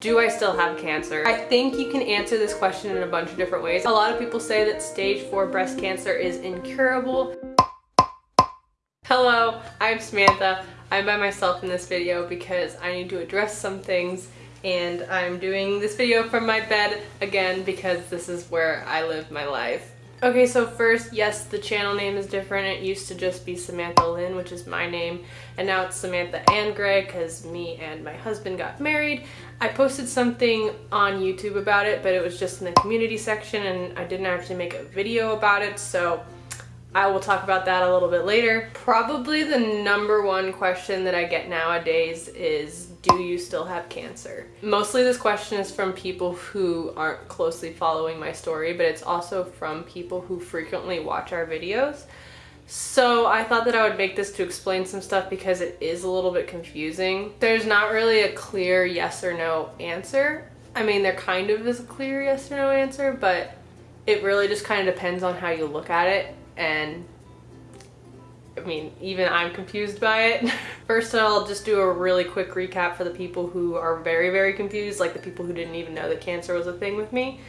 Do I still have cancer? I think you can answer this question in a bunch of different ways. A lot of people say that stage 4 breast cancer is incurable. Hello, I'm Samantha. I'm by myself in this video because I need to address some things and I'm doing this video from my bed again because this is where I live my life. Okay, so first, yes, the channel name is different. It used to just be Samantha Lynn, which is my name, and now it's Samantha and Gray because me and my husband got married. I posted something on YouTube about it, but it was just in the community section and I didn't actually make a video about it, so I will talk about that a little bit later. Probably the number one question that I get nowadays is do you still have cancer? Mostly this question is from people who aren't closely following my story, but it's also from people who frequently watch our videos. So I thought that I would make this to explain some stuff because it is a little bit confusing. There's not really a clear yes or no answer. I mean, there kind of is a clear yes or no answer, but it really just kind of depends on how you look at it and I mean, even I'm confused by it. First, I'll just do a really quick recap for the people who are very, very confused, like the people who didn't even know that cancer was a thing with me.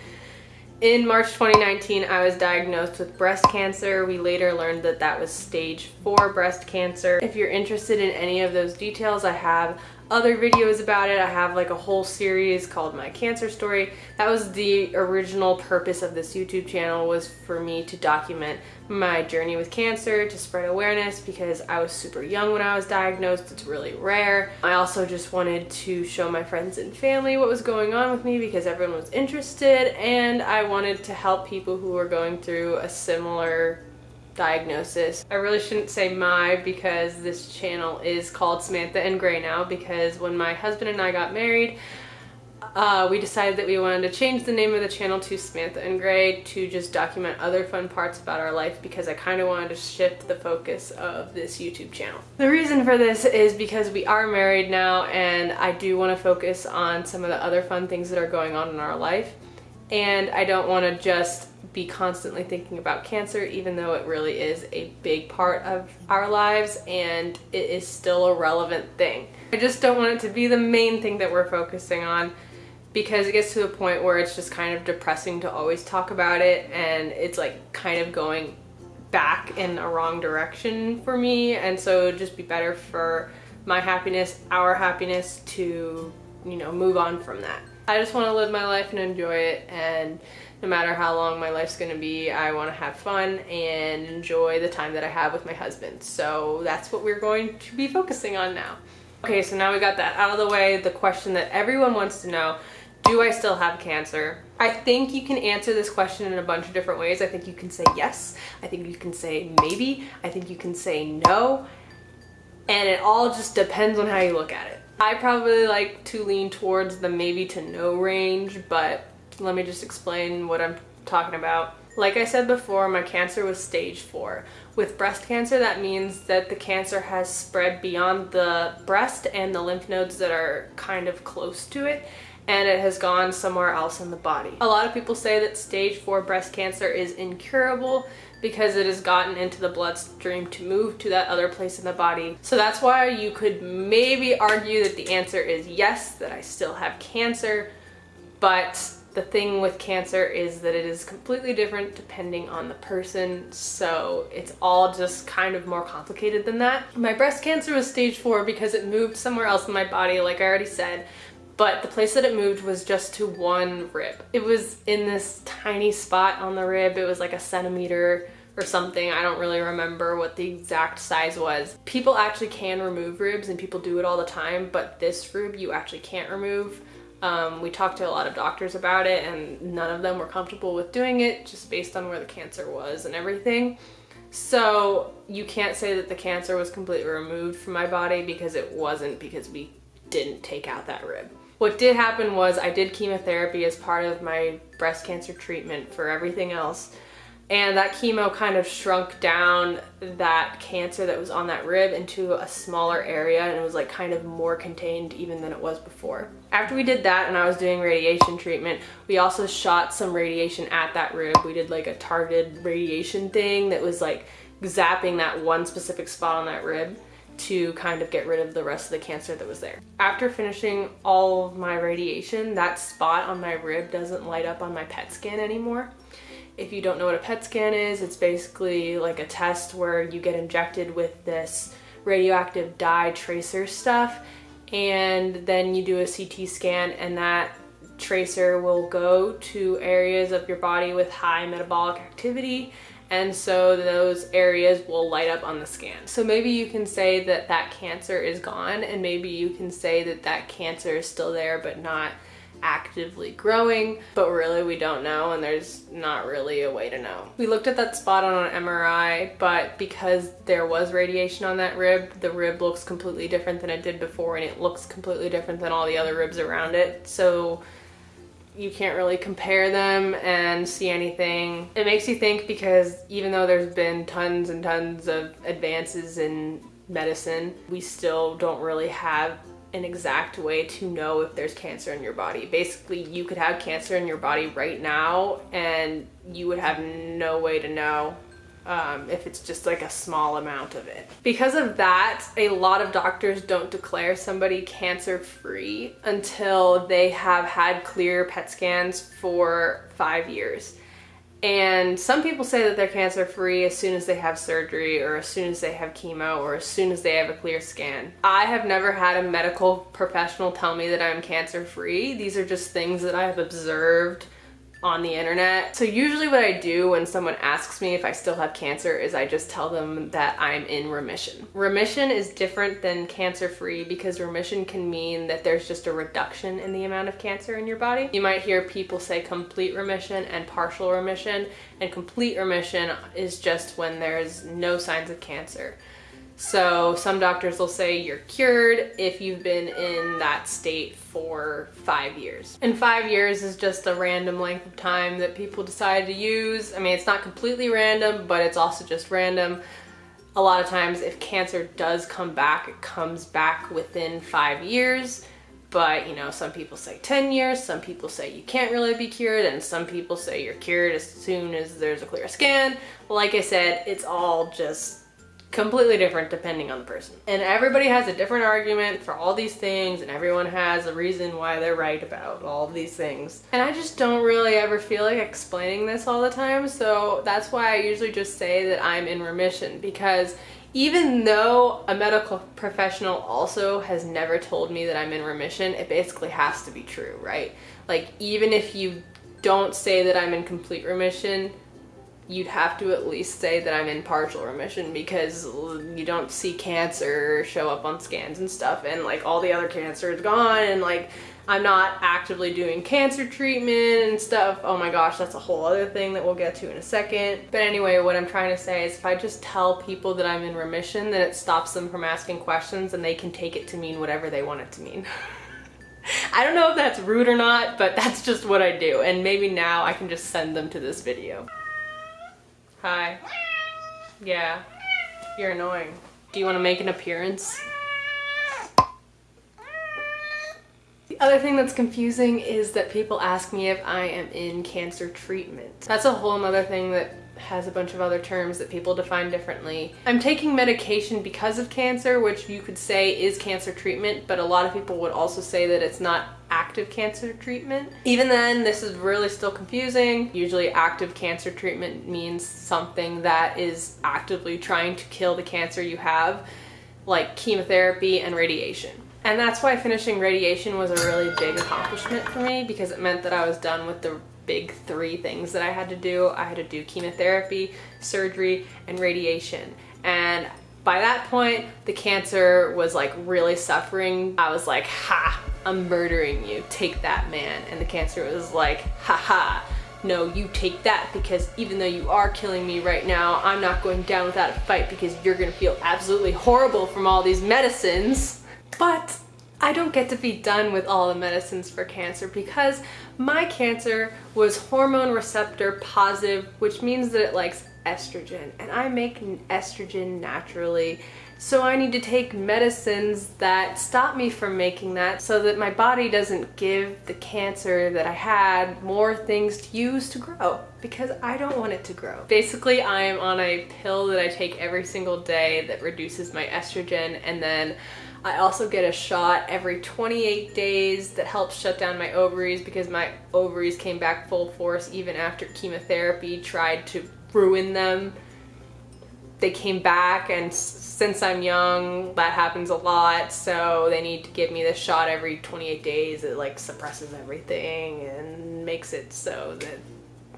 In March 2019, I was diagnosed with breast cancer. We later learned that that was stage 4 breast cancer. If you're interested in any of those details, I have other videos about it. I have like a whole series called My Cancer Story. That was the original purpose of this YouTube channel was for me to document my journey with cancer, to spread awareness because I was super young when I was diagnosed. It's really rare. I also just wanted to show my friends and family what was going on with me because everyone was interested and I wanted to help people who were going through a similar diagnosis. I really shouldn't say my because this channel is called Samantha and Gray now because when my husband and I got married, uh, we decided that we wanted to change the name of the channel to Samantha and Gray to just document other fun parts about our life because I kind of wanted to shift the focus of this YouTube channel. The reason for this is because we are married now and I do want to focus on some of the other fun things that are going on in our life and I don't want to just be constantly thinking about cancer even though it really is a big part of our lives and it is still a relevant thing. I just don't want it to be the main thing that we're focusing on because it gets to the point where it's just kind of depressing to always talk about it and it's like kind of going back in a wrong direction for me and so it would just be better for my happiness, our happiness to, you know, move on from that. I just want to live my life and enjoy it and no matter how long my life's going to be, I want to have fun and enjoy the time that I have with my husband. So that's what we're going to be focusing on now. Okay, so now we got that out of the way, the question that everyone wants to know, do I still have cancer? I think you can answer this question in a bunch of different ways. I think you can say yes. I think you can say maybe. I think you can say no. And it all just depends on how you look at it. I probably like to lean towards the maybe to no range, but let me just explain what I'm talking about. Like I said before, my cancer was stage four. With breast cancer, that means that the cancer has spread beyond the breast and the lymph nodes that are kind of close to it and it has gone somewhere else in the body. A lot of people say that stage 4 breast cancer is incurable because it has gotten into the bloodstream to move to that other place in the body. So that's why you could maybe argue that the answer is yes, that I still have cancer, but the thing with cancer is that it is completely different depending on the person, so it's all just kind of more complicated than that. My breast cancer was stage 4 because it moved somewhere else in my body, like I already said, but the place that it moved was just to one rib. It was in this tiny spot on the rib. It was like a centimeter or something. I don't really remember what the exact size was. People actually can remove ribs and people do it all the time, but this rib you actually can't remove. Um, we talked to a lot of doctors about it and none of them were comfortable with doing it just based on where the cancer was and everything. So you can't say that the cancer was completely removed from my body because it wasn't because we didn't take out that rib. What did happen was I did chemotherapy as part of my breast cancer treatment for everything else. And that chemo kind of shrunk down that cancer that was on that rib into a smaller area and it was like kind of more contained even than it was before. After we did that and I was doing radiation treatment, we also shot some radiation at that rib. We did like a targeted radiation thing that was like zapping that one specific spot on that rib to kind of get rid of the rest of the cancer that was there. After finishing all of my radiation, that spot on my rib doesn't light up on my PET scan anymore. If you don't know what a PET scan is, it's basically like a test where you get injected with this radioactive dye tracer stuff and then you do a CT scan and that tracer will go to areas of your body with high metabolic activity and so those areas will light up on the scan. So maybe you can say that that cancer is gone and maybe you can say that that cancer is still there but not actively growing, but really we don't know and there's not really a way to know. We looked at that spot on an MRI, but because there was radiation on that rib, the rib looks completely different than it did before and it looks completely different than all the other ribs around it. So you can't really compare them and see anything. It makes you think because even though there's been tons and tons of advances in medicine, we still don't really have an exact way to know if there's cancer in your body. Basically, you could have cancer in your body right now and you would have no way to know um, if it's just like a small amount of it. Because of that, a lot of doctors don't declare somebody cancer free until they have had clear PET scans for five years. And some people say that they're cancer free as soon as they have surgery or as soon as they have chemo or as soon as they have a clear scan. I have never had a medical professional tell me that I'm cancer free. These are just things that I have observed on the internet. So usually what I do when someone asks me if I still have cancer is I just tell them that I'm in remission. Remission is different than cancer free because remission can mean that there's just a reduction in the amount of cancer in your body. You might hear people say complete remission and partial remission and complete remission is just when there's no signs of cancer. So some doctors will say you're cured if you've been in that state for five years. And five years is just a random length of time that people decide to use. I mean, it's not completely random, but it's also just random. A lot of times if cancer does come back, it comes back within five years. But, you know, some people say 10 years, some people say you can't really be cured, and some people say you're cured as soon as there's a clear scan. Like I said, it's all just completely different depending on the person. And everybody has a different argument for all these things and everyone has a reason why they're right about all these things. And I just don't really ever feel like explaining this all the time so that's why I usually just say that I'm in remission because even though a medical professional also has never told me that I'm in remission, it basically has to be true, right? Like even if you don't say that I'm in complete remission, you'd have to at least say that I'm in partial remission because you don't see cancer show up on scans and stuff and like all the other cancer is gone and like I'm not actively doing cancer treatment and stuff. Oh my gosh, that's a whole other thing that we'll get to in a second. But anyway, what I'm trying to say is if I just tell people that I'm in remission, then it stops them from asking questions and they can take it to mean whatever they want it to mean. I don't know if that's rude or not, but that's just what I do. And maybe now I can just send them to this video. Hi. Yeah. You're annoying. Do you want to make an appearance? Other thing that's confusing is that people ask me if I am in cancer treatment. That's a whole other thing that has a bunch of other terms that people define differently. I'm taking medication because of cancer, which you could say is cancer treatment, but a lot of people would also say that it's not active cancer treatment. Even then, this is really still confusing. Usually active cancer treatment means something that is actively trying to kill the cancer you have, like chemotherapy and radiation. And that's why finishing radiation was a really big accomplishment for me because it meant that I was done with the big three things that I had to do. I had to do chemotherapy, surgery, and radiation. And by that point, the cancer was like really suffering. I was like, ha, I'm murdering you. Take that, man. And the cancer was like, ha ha. No, you take that because even though you are killing me right now, I'm not going down without a fight because you're gonna feel absolutely horrible from all these medicines. But I don't get to be done with all the medicines for cancer because my cancer was hormone receptor positive, which means that it likes estrogen and I make estrogen naturally So I need to take medicines that stop me from making that so that my body doesn't give the cancer that I had more things to use to grow because I don't want it to grow. Basically, I am on a pill that I take every single day that reduces my estrogen and then I also get a shot every 28 days that helps shut down my ovaries because my ovaries came back full force even after chemotherapy tried to ruin them. They came back and since I'm young that happens a lot so they need to give me this shot every 28 days. It like suppresses everything and makes it so that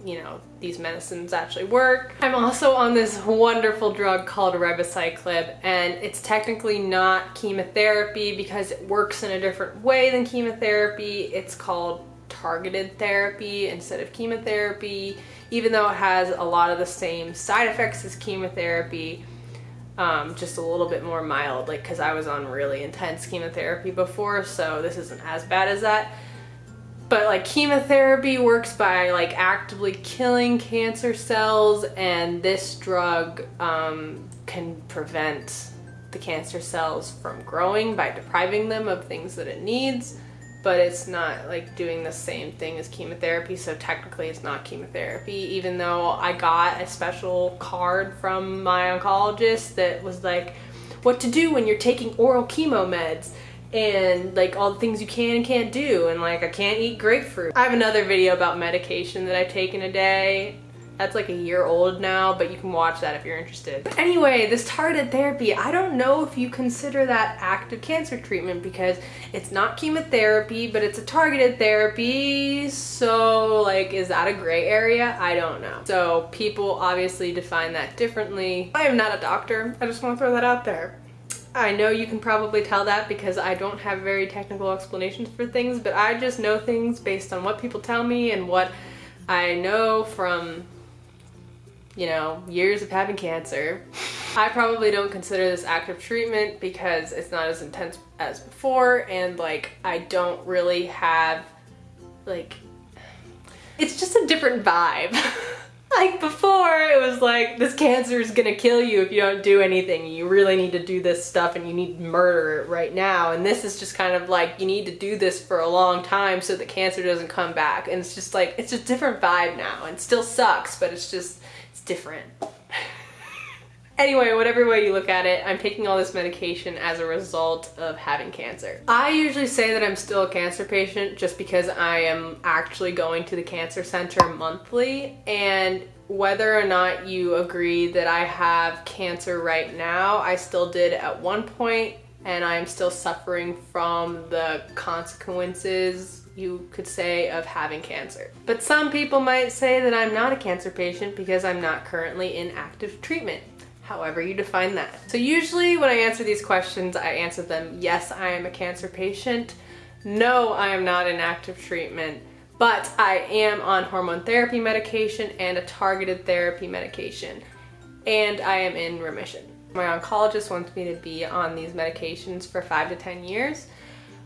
you know these medicines actually work. I'm also on this wonderful drug called ribociclib and it's technically not chemotherapy because it works in a different way than chemotherapy. It's called targeted therapy instead of chemotherapy, even though it has a lot of the same side effects as chemotherapy, um, just a little bit more mild, like because I was on really intense chemotherapy before, so this isn't as bad as that. But like chemotherapy works by like actively killing cancer cells and this drug um, can prevent the cancer cells from growing by depriving them of things that it needs. But it's not like doing the same thing as chemotherapy so technically it's not chemotherapy even though I got a special card from my oncologist that was like what to do when you're taking oral chemo meds and like all the things you can and can't do and like I can't eat grapefruit. I have another video about medication that I take in a day that's like a year old now, but you can watch that if you're interested. But anyway, this targeted therapy, I don't know if you consider that active cancer treatment because it's not chemotherapy, but it's a targeted therapy. So like, is that a gray area? I don't know. So people obviously define that differently. I am not a doctor. I just want to throw that out there. I know you can probably tell that because I don't have very technical explanations for things, but I just know things based on what people tell me and what I know from you know, years of having cancer. I probably don't consider this active treatment because it's not as intense as before and like I don't really have like it's just a different vibe. like before it was like this cancer is gonna kill you if you don't do anything. You really need to do this stuff and you need to murder it right now. And this is just kind of like you need to do this for a long time so the cancer doesn't come back. And it's just like it's a different vibe now. And still sucks but it's just it's different. Anyway, whatever way you look at it, I'm taking all this medication as a result of having cancer. I usually say that I'm still a cancer patient just because I am actually going to the cancer center monthly and whether or not you agree that I have cancer right now, I still did at one point and I'm still suffering from the consequences you could say of having cancer. But some people might say that I'm not a cancer patient because I'm not currently in active treatment however you define that. So usually when I answer these questions, I answer them, yes, I am a cancer patient. No, I am not in active treatment, but I am on hormone therapy medication and a targeted therapy medication, and I am in remission. My oncologist wants me to be on these medications for five to 10 years,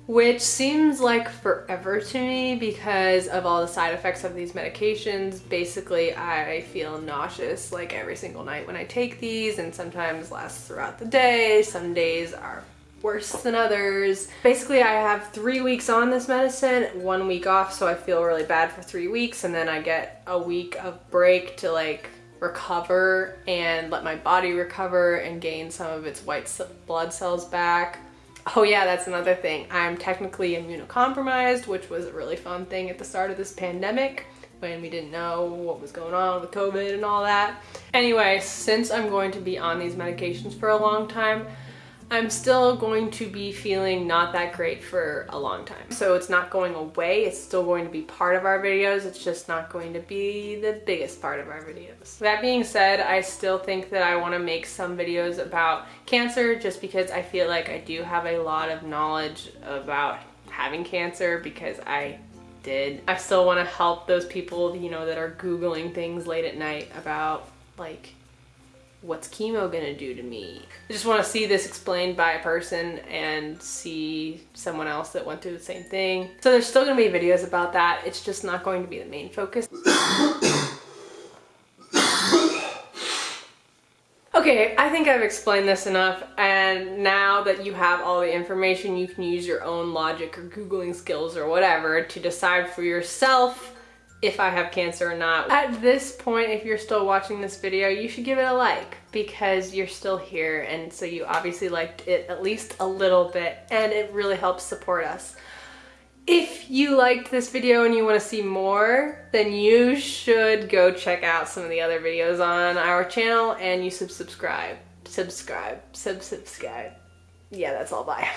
which seems like forever to me because of all the side effects of these medications. Basically, I feel nauseous like every single night when I take these and sometimes lasts throughout the day. Some days are worse than others. Basically, I have three weeks on this medicine, one week off, so I feel really bad for three weeks, and then I get a week of break to like recover and let my body recover and gain some of its white blood cells back. Oh yeah, that's another thing. I'm technically immunocompromised, which was a really fun thing at the start of this pandemic when we didn't know what was going on with COVID and all that. Anyway, since I'm going to be on these medications for a long time, I'm still going to be feeling not that great for a long time. So it's not going away, it's still going to be part of our videos, it's just not going to be the biggest part of our videos. That being said, I still think that I want to make some videos about cancer just because I feel like I do have a lot of knowledge about having cancer because I did. I still want to help those people, you know, that are Googling things late at night about like what's chemo gonna do to me? I just wanna see this explained by a person and see someone else that went through the same thing. So there's still gonna be videos about that. It's just not going to be the main focus. Okay, I think I've explained this enough and now that you have all the information you can use your own logic or googling skills or whatever to decide for yourself if I have cancer or not. At this point, if you're still watching this video, you should give it a like because you're still here and so you obviously liked it at least a little bit and it really helps support us. If you liked this video and you want to see more, then you should go check out some of the other videos on our channel and you should subscribe. Subscribe. Sub-subscribe. Yeah, that's all. Bye.